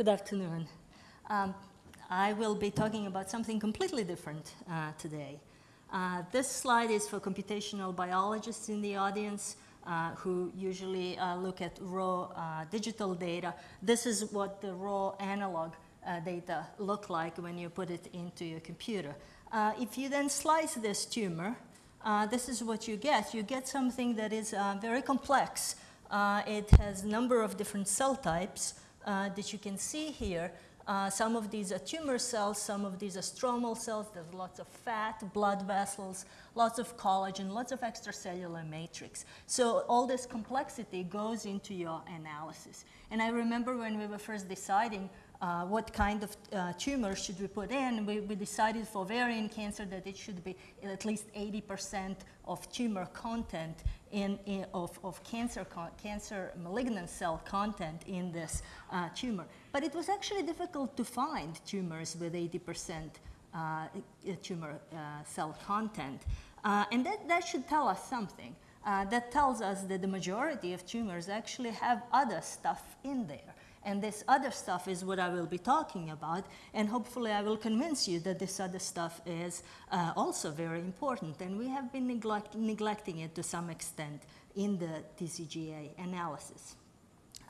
Good afternoon. Um, I will be talking about something completely different uh, today. Uh, this slide is for computational biologists in the audience uh, who usually uh, look at raw uh, digital data. This is what the raw analog uh, data look like when you put it into your computer. if you then slice this tumor, this is what you get. You get something that is very complex. it has a number of different cell types that you can see here. Uh, some of these are tumor cells, some of these are stromal cells. There's lots of fat, blood vessels, lots of collagen, lots of extracellular matrix. So all this complexity goes into your analysis. And I remember when we were first deciding uh, what kind of uh, tumor should we put in, we, we, decided for ovarian cancer that it should be at least 80% of tumor content in, in of, of cancer, cancer malignant cell content in this uh, tumor. But it was actually difficult to find tumors with 80% uh, tumor uh, cell content. Uh, and that, that should tell us something. that tells us that the majority of tumors actually have other stuff in there. And this other stuff is what I will be talking about. And hopefully I will convince you that this other stuff is uh, also very important. And we have been neglect neglecting it to some extent in the TCGA analysis.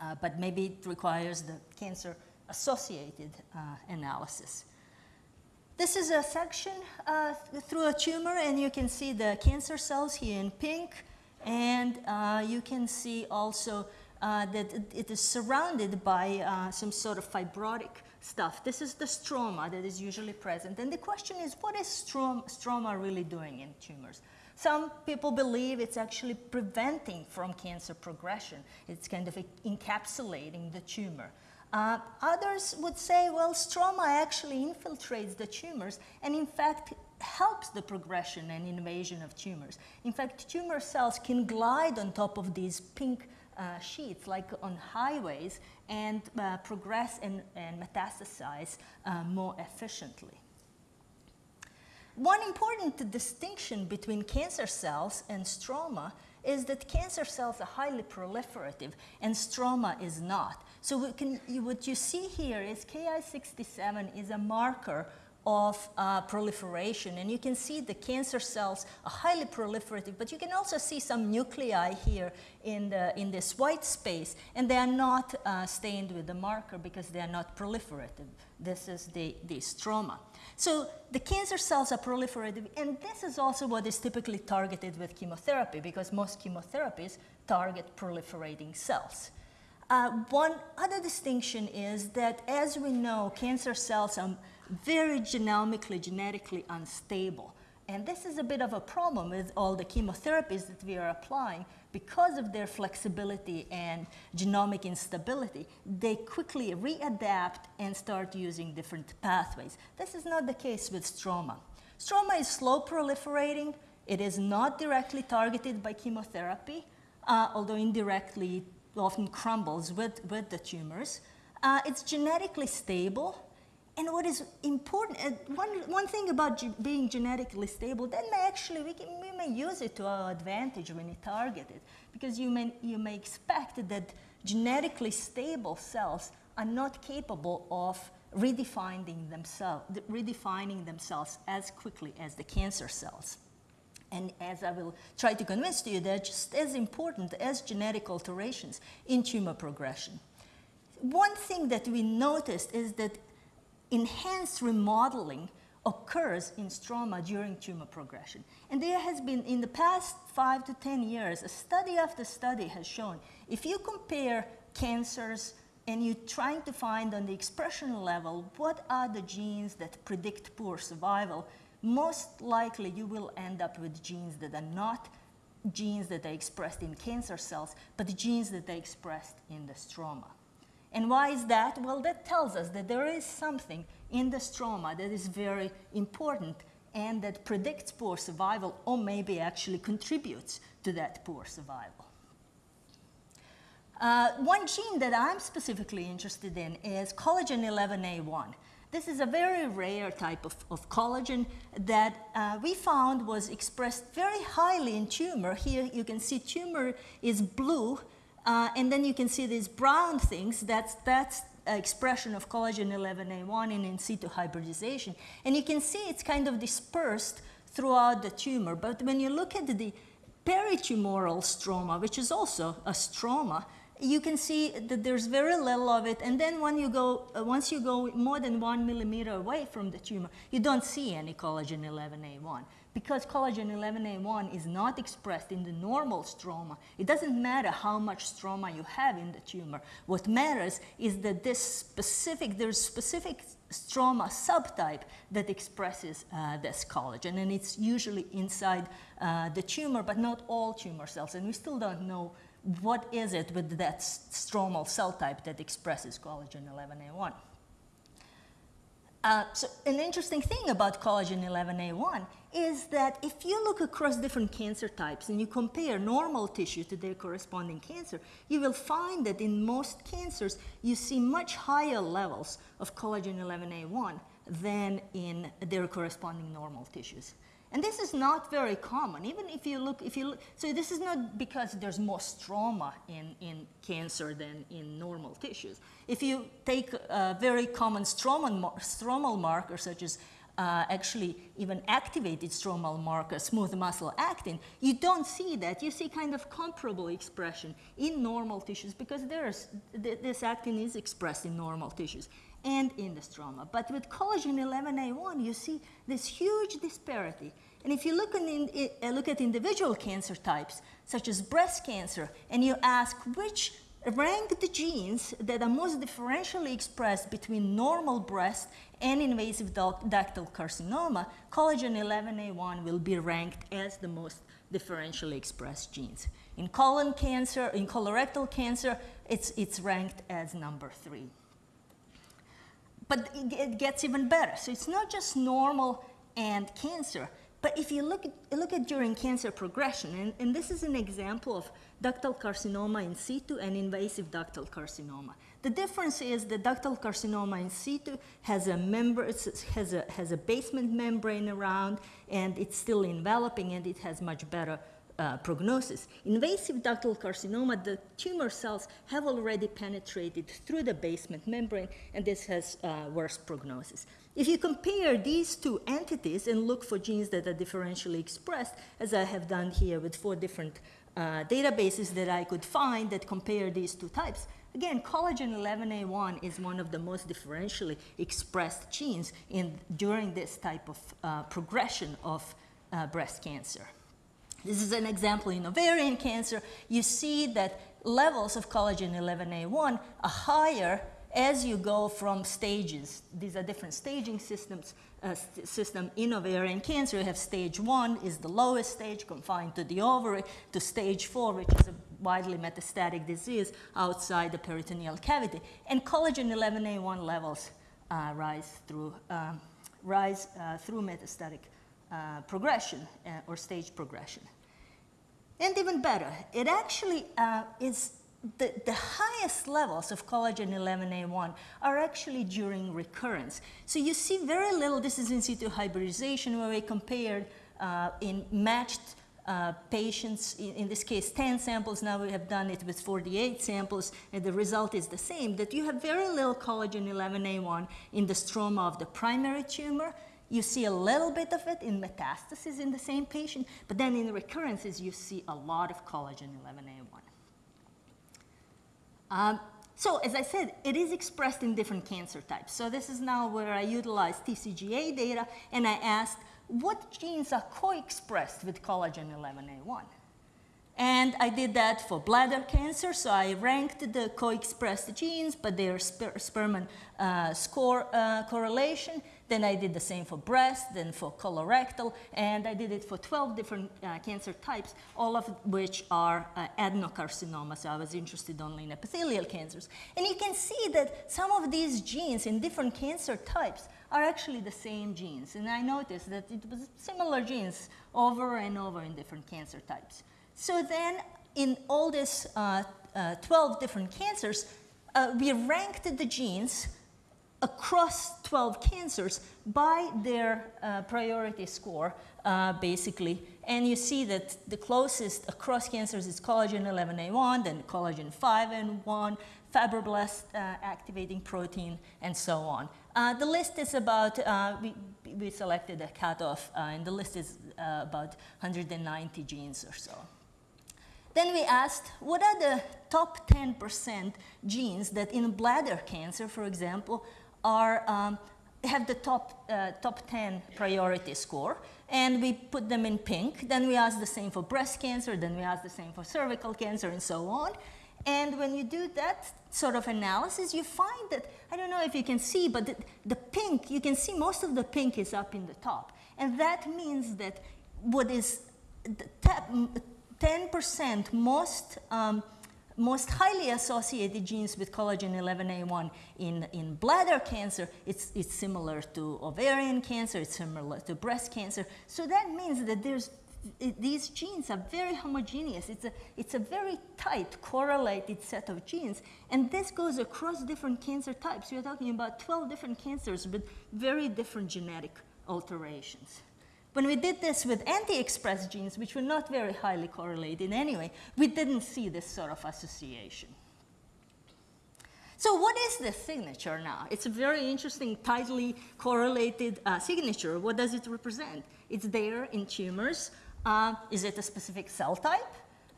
Uh, but maybe it requires the cancer-associated uh, analysis. This is a section uh, through a tumor, and you can see the cancer cells here in pink. And uh, you can see also uh, that it is surrounded by uh, some sort of fibrotic stuff. This is the stroma that is usually present. And the question is, what is strom stroma really doing in tumors? Some people believe it's actually preventing from cancer progression. It's kind of encapsulating the tumor. Uh, others would say, well, stroma actually infiltrates the tumors and in fact helps the progression and invasion of tumors. In fact, tumor cells can glide on top of these pink sheets like on highways and uh, progress and, and metastasize uh, more efficiently. One important distinction between cancer cells and stroma is that cancer cells are highly proliferative and stroma is not. So can, what you see here is Ki67 is a marker of uh, proliferation. And you can see the cancer cells are highly proliferative, but you can also see some nuclei here in, the, in this white space, and they are not uh, stained with the marker because they are not proliferative. This is the, the stroma. So the cancer cells are proliferative, and this is also what is typically targeted with chemotherapy because most chemotherapies target proliferating cells. Uh, one other distinction is that as we know, cancer cells are very genomically, genetically unstable. And this is a bit of a problem with all the chemotherapies that we are applying because of their flexibility and genomic instability, they quickly readapt and start using different pathways. This is not the case with stroma. Stroma is slow proliferating. It is not directly targeted by chemotherapy, uh, although indirectly often crumbles with, with the tumors. Uh, it's genetically stable. And what is important, uh, one, one thing about being genetically stable, then actually, we, can, we may use it to our advantage when we target it. Because you may, you may expect that genetically stable cells are not capable of redefining themselves, redefining themselves as quickly as the cancer cells. And as I will try to convince you, they're just as important as genetic alterations in tumor progression. One thing that we noticed is that enhanced remodeling occurs in stroma during tumor progression. And there has been, in the past five to 10 years, a study after study has shown if you compare cancers and you're trying to find on the expression level what are the genes that predict poor survival, most likely you will end up with genes that are not genes that are expressed in cancer cells, but genes that are expressed in the stroma. And why is that? Well, that tells us that there is something in the stroma that is very important and that predicts poor survival or maybe actually contributes to that poor survival. Uh, one gene that I'm specifically interested in is collagen 11A1. This is a very rare type of, of collagen that uh, we found was expressed very highly in tumor. Here you can see tumor is blue uh, and then you can see these brown things, that's, that's expression of collagen 11A1 in in situ hybridization. And you can see it's kind of dispersed throughout the tumor. But when you look at the peritumoral stroma, which is also a stroma, you can see that there's very little of it. And then when you go, uh, once you go more than one millimeter away from the tumor, you don't see any collagen 11A1. Because collagen 11A1 is not expressed in the normal stroma, it doesn't matter how much stroma you have in the tumor. What matters is that this specific, there's specific stroma subtype that expresses uh, this collagen, and it's usually inside uh, the tumor, but not all tumor cells. And we still don't know what is it with that stromal cell type that expresses collagen 11A1. Uh, so an interesting thing about collagen 11A1 is that if you look across different cancer types and you compare normal tissue to their corresponding cancer, you will find that in most cancers you see much higher levels of collagen 11A1 than in their corresponding normal tissues. And this is not very common. Even if you look, if you look, so this is not because there's more stroma in, in cancer than in normal tissues. If you take a very common stromal, stromal marker such as uh, actually even activated stromal marker, smooth muscle actin, you don't see that. You see kind of comparable expression in normal tissues because there's, th this actin is expressed in normal tissues and in the stroma. But with collagen 11A1, you see this huge disparity. And if you look, in, uh, look at individual cancer types, such as breast cancer, and you ask which rank the genes that are most differentially expressed between normal breast and invasive ductal carcinoma, collagen 11A1 will be ranked as the most differentially expressed genes. In colon cancer, in colorectal cancer, it's, it's ranked as number three. But it gets even better. So it's not just normal and cancer, but if you look at, look at during cancer progression, and, and this is an example of ductal carcinoma in situ and invasive ductal carcinoma. The difference is the ductal carcinoma in situ has a member, has a, has a basement membrane around, and it's still enveloping, and it has much better uh, prognosis. Invasive ductal carcinoma, the tumor cells have already penetrated through the basement membrane, and this has uh, worse prognosis. If you compare these two entities and look for genes that are differentially expressed, as I have done here with four different uh, databases that I could find that compare these two types, Again, collagen 11A1 is one of the most differentially expressed genes in, during this type of uh, progression of uh, breast cancer. This is an example in ovarian cancer. You see that levels of collagen 11A1 are higher as you go from stages. These are different staging systems. Uh, st system in ovarian cancer, you have stage one is the lowest stage confined to the ovary, to stage four, which is a widely metastatic disease outside the peritoneal cavity. And collagen 11A1 levels uh, rise through, um, rise, uh, through metastatic uh, progression uh, or stage progression. And even better, it actually uh, is the, the highest levels of collagen 11A1 are actually during recurrence. So you see very little, this is in situ hybridization where we compared uh, in matched uh, patients, in, in, this case 10 samples, now we have done it with 48 samples, and the result is the same, that you have very little collagen 11A1 in the stroma of the primary tumor, you see a little bit of it in metastasis in the same patient, but then in recurrences, you see a lot of collagen 11A1. Um, so as I said, it is expressed in different cancer types. So this is now where I utilize TCGA data, and I asked, what genes are co-expressed with collagen 11A1? And I did that for bladder cancer, so I ranked the co-expressed genes, but their sper Spearman uh, score uh, correlation. Then I did the same for breast, then for colorectal, and I did it for 12 different uh, cancer types, all of which are uh, adenocarcinoma, so I was interested only in epithelial cancers. And you can see that some of these genes in different cancer types are actually the same genes. And I noticed that it was similar genes over and over in different cancer types. So then in all these uh, uh, 12 different cancers, uh, we ranked the genes across 12 cancers by their uh, priority score, uh, basically. And you see that the closest across cancers is collagen 11A1, then collagen 5 and 1, fibroblast uh, activating protein, and so on. Uh, the list is about, uh, we, we selected a cutoff, uh, and the list is about 190 genes or so. Then we asked, what are the top 10% genes that in bladder cancer, for example, are, um, have the top, uh, top 10 priority score? And we put them in pink. Then we ask the same for breast cancer, then we ask the same for cervical cancer, and so on. And when you do that sort of analysis, you find that, I don't know if you can see, but the, the pink, you can see most of the pink is up in the top. And that means that what is 10% most, um, most highly associated genes with collagen 11A1 in, in bladder cancer, it's, it's similar to ovarian cancer, it's similar to breast cancer. So that means that there's it, these genes are very homogeneous. It's a, it's a very tight correlated set of genes. And this goes across different cancer types. We're talking about 12 different cancers with very different genetic alterations. When we did this with anti-expressed genes, which were not very highly correlated anyway, we didn't see this sort of association. So what is this signature now? It's a very interesting, tightly correlated uh, signature. What does it represent? It's there in tumors. Uh, is it a specific cell type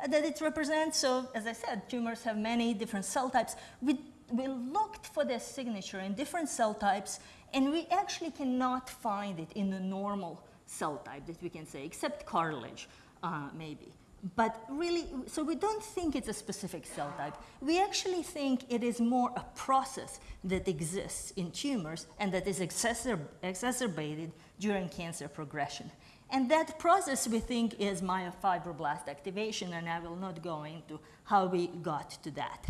that it represents? So as I said, tumors have many different cell types. We, we looked for this signature in different cell types, and we actually cannot find it in the normal cell type that we can say, except cartilage, uh, maybe. But really, so we don't think it's a specific cell type. We actually think it is more a process that exists in tumors and that is exacerb exacerbated during cancer progression. And that process we think is myofibroblast activation, and I will not go into how we got to that.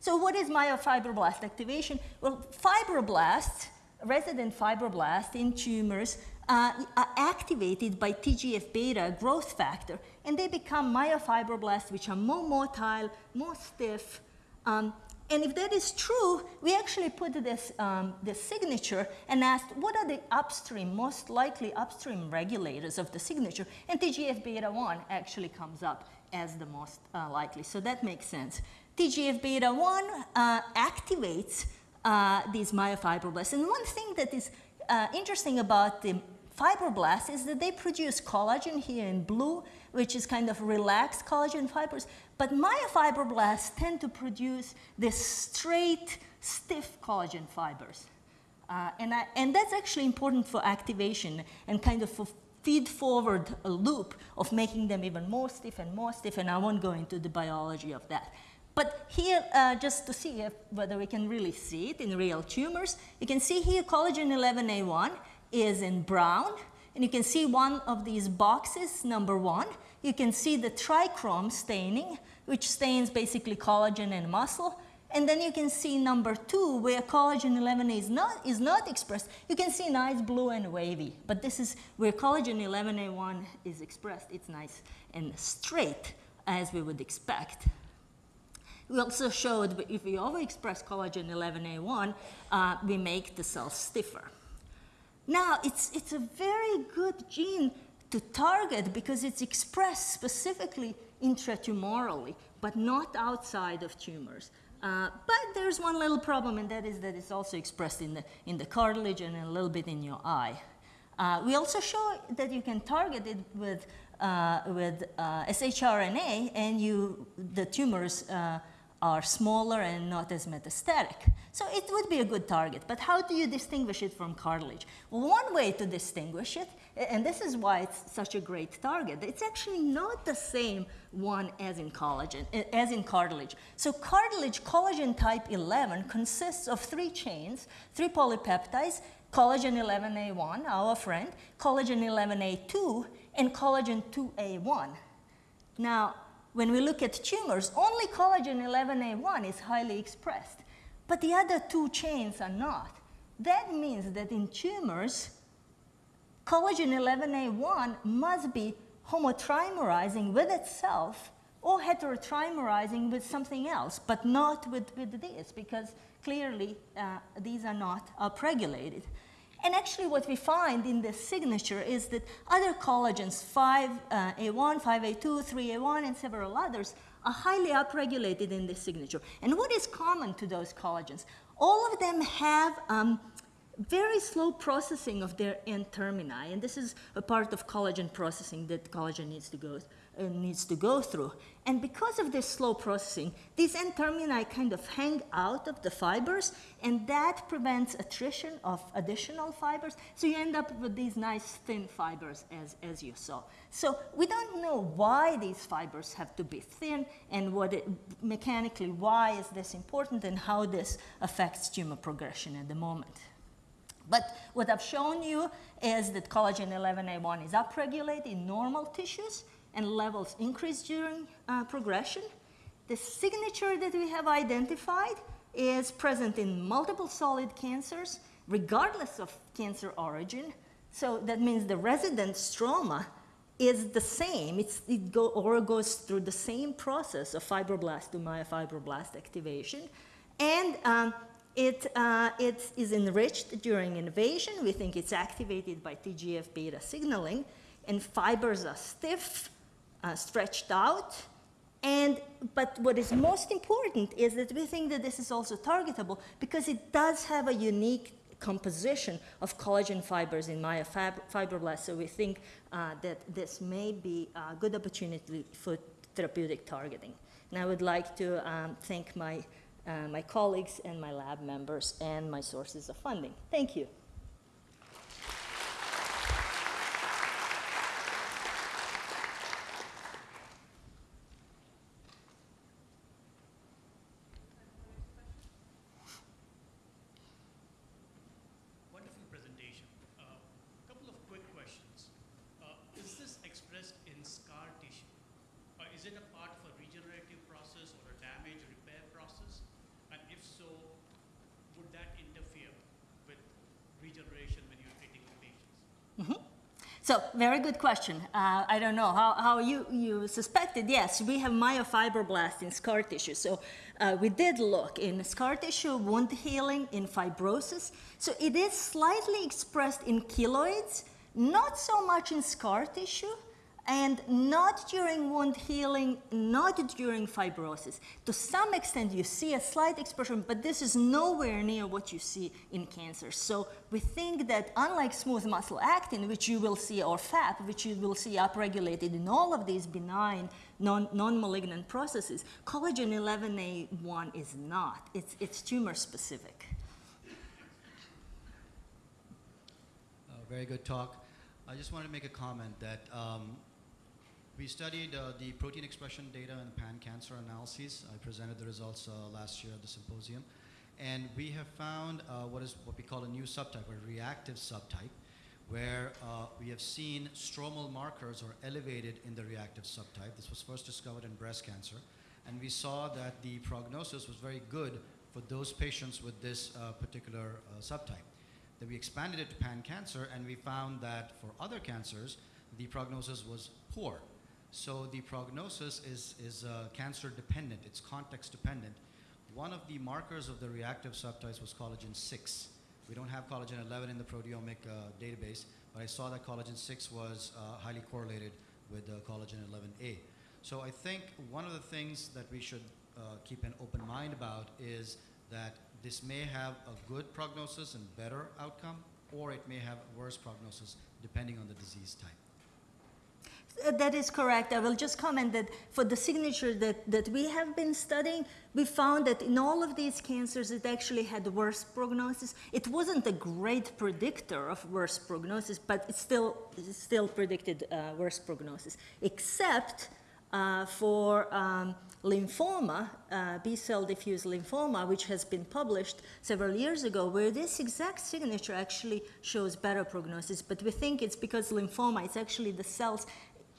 So what is myofibroblast activation? Well, fibroblasts, resident fibroblasts in tumors uh, are activated by TGF-beta growth factor, and they become myofibroblasts, which are more motile, more stiff, um, and if that is true, we actually put this, um, this signature and asked what are the upstream, most likely upstream regulators of the signature, and TGF-beta 1 actually comes up as the most uh, likely, so that makes sense. TGF-beta 1 uh, activates uh, these myofibroblasts, and one thing that is uh, interesting about the fibroblasts is that they produce collagen here in blue, which is kind of relaxed collagen fibers, but myofibroblasts tend to produce this straight, stiff collagen fibers. Uh, and, I, and that's actually important for activation and kind of for feed forward a loop of making them even more stiff and more stiff, and I won't go into the biology of that. But here, uh, just to see if, whether we can really see it in real tumors, you can see here collagen 11A1 is in brown, and you can see one of these boxes, number one. You can see the trichrome staining, which stains basically collagen and muscle. And then you can see number two, where collagen 11 is not, is not expressed. You can see nice blue and wavy, but this is where collagen 11A1 is expressed. It's nice and straight, as we would expect. We also showed that if we overexpress collagen 11A1, uh, we make the cells stiffer. Now, it's, it's a very good gene to target because it's expressed specifically intratumorally, but not outside of tumors. Uh, but there's one little problem, and that is that it's also expressed in the, in the cartilage and a little bit in your eye. Uh, we also show that you can target it with, uh, with uh, shRNA, and you, the tumors uh, are smaller and not as metastatic. So it would be a good target, but how do you distinguish it from cartilage? Well, one way to distinguish it, and this is why it's such a great target, it's actually not the same one as in collagen, as in cartilage. So cartilage, collagen type 11, consists of three chains, three polypeptides, collagen 11A1, our friend, collagen 11A2, and collagen 2A1. Now, when we look at tumors, only collagen 11A1 is highly expressed, but the other two chains are not. That means that in tumors, collagen 11A1 must be homotrimerizing with itself or heterotrimerizing with something else, but not with, with this, because clearly uh, these are not upregulated. And actually what we find in the signature is that other collagens, 5A1, 5A2, 3A1, and several others, are highly upregulated in this signature. And what is common to those collagens? All of them have um, very slow processing of their N-termini, and this is a part of collagen processing that collagen needs to go uh, needs to go through. And because of this slow processing, these N-termini kind of hang out of the fibers, and that prevents attrition of additional fibers. So you end up with these nice thin fibers, as, as you saw. So we don't know why these fibers have to be thin, and what it, mechanically why is this important, and how this affects tumor progression at the moment. But what I've shown you is that collagen 11A1 is upregulated in normal tissues and levels increase during uh, progression. The signature that we have identified is present in multiple solid cancers, regardless of cancer origin. So that means the resident stroma is the same. It's, it go, or goes through the same process of fibroblast to myofibroblast activation. And um, it, uh, it is enriched during invasion. We think it's activated by TGF-beta signaling, and fibers are stiff, uh, stretched out. And, but what is most important is that we think that this is also targetable because it does have a unique composition of collagen fibers in myofibroblasts. So we think uh, that this may be a good opportunity for therapeutic targeting. And I would like to um, thank my uh, my colleagues and my lab members and my sources of funding. Thank you. So very good question. Uh, I don't know how, how you, you suspected. Yes, we have myofibroblasts in scar tissue. So uh, we did look in scar tissue, wound healing, in fibrosis. So it is slightly expressed in keloids, not so much in scar tissue, and not during wound healing, not during fibrosis. To some extent, you see a slight expression, but this is nowhere near what you see in cancer. So we think that unlike smooth muscle actin, which you will see, or FAP, which you will see upregulated in all of these benign non-malignant processes, collagen 11A1 is not. It's, it's tumor specific. Uh, very good talk. I just wanted to make a comment that um, we studied uh, the protein expression data in pan-cancer analyses. I presented the results uh, last year at the symposium. And we have found uh, what is what we call a new subtype, a reactive subtype, where uh, we have seen stromal markers are elevated in the reactive subtype. This was first discovered in breast cancer. And we saw that the prognosis was very good for those patients with this uh, particular subtype. Then we expanded it to pan-cancer, and we found that for other cancers, the prognosis was poor. So the prognosis is, is uh, cancer dependent, it's context dependent. One of the markers of the reactive subtypes was collagen 6. We don't have collagen 11 in the proteomic uh, database, but I saw that collagen 6 was uh, highly correlated with uh, collagen 11A. So I think one of the things that we should uh, keep an open mind about is that this may have a good prognosis and better outcome, or it may have worse prognosis depending on the disease type. Uh, that is correct. I will just comment that for the signature that, that we have been studying, we found that in all of these cancers, it actually had worse prognosis. It wasn't a great predictor of worse prognosis, but it still, it still predicted uh, worse prognosis, except uh, for um, lymphoma, uh, B-cell diffuse lymphoma, which has been published several years ago, where this exact signature actually shows better prognosis. But we think it's because lymphoma, it's actually the cells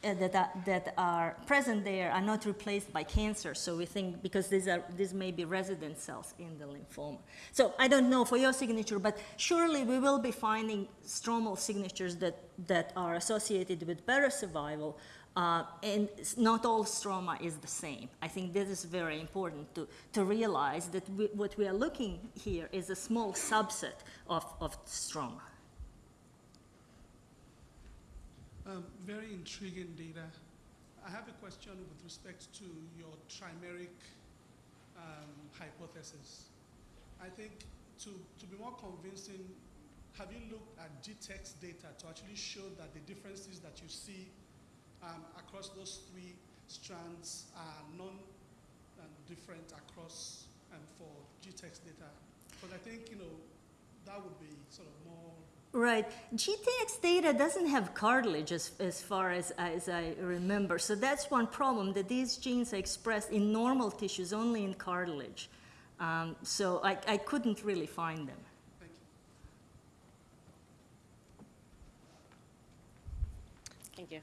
uh, that, are, that are present there are not replaced by cancer. So we think because these are these may be resident cells in the lymphoma. So I don't know for your signature, but surely we will be finding stromal signatures that that are associated with better survival. Uh, and not all stroma is the same. I think this is very important to, to realize that we, what we are looking here is a small subset of, of stroma. Um, very intriguing data. I have a question with respect to your trimeric um, hypothesis. I think to, to be more convincing, have you looked at GTEx data to actually show that the differences that you see um, across those three strands are non-different across um, for GTEx data? Because I think, you know, that would be sort of more Right. GTEx data doesn't have cartilage as, as far as, as I remember. So that's one problem, that these genes are expressed in normal tissues, only in cartilage. Um, so I, I couldn't really find them. Thank you. Thank you.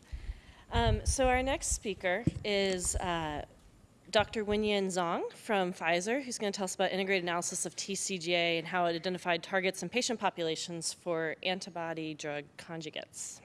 Um, so our next speaker is uh, Dr. Wenyan Zhang from Pfizer, who's going to tell us about integrated analysis of TCGA and how it identified targets and patient populations for antibody drug conjugates.